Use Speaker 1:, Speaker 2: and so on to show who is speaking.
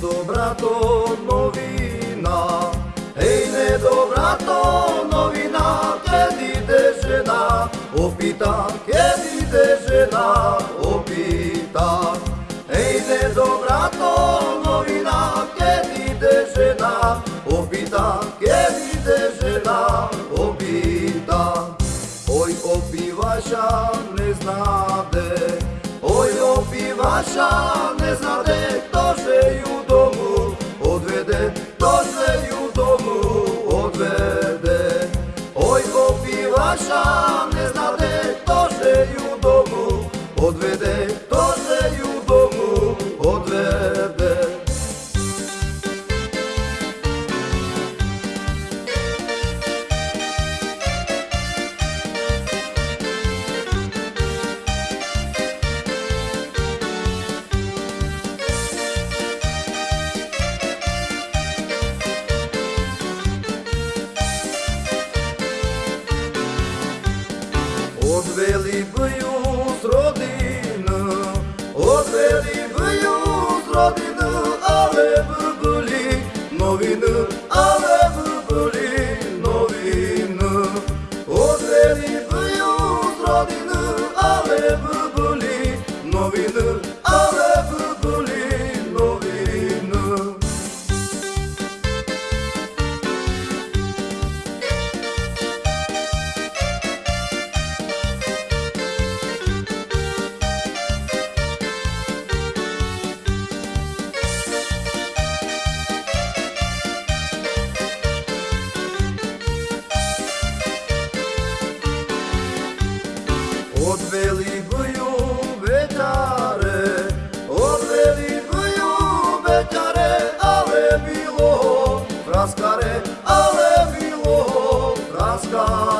Speaker 1: недобрато новина, еј недобрато новина, ке диде жена, опита, ке диде жена, опита. Еј недобрато новина, ке диде жена, опита, ке диде жена, опита. Ој опиваша не знаде, ој опиваша не знаде, кто Одвели бју с родина, одвели бју с родина, але бъбли новина, але бъбли новина. Одвели бју с родина, але бъбли новина. odveli boju vetare, odveli boju vetare, ale bilo praskare, ale bilo praskare.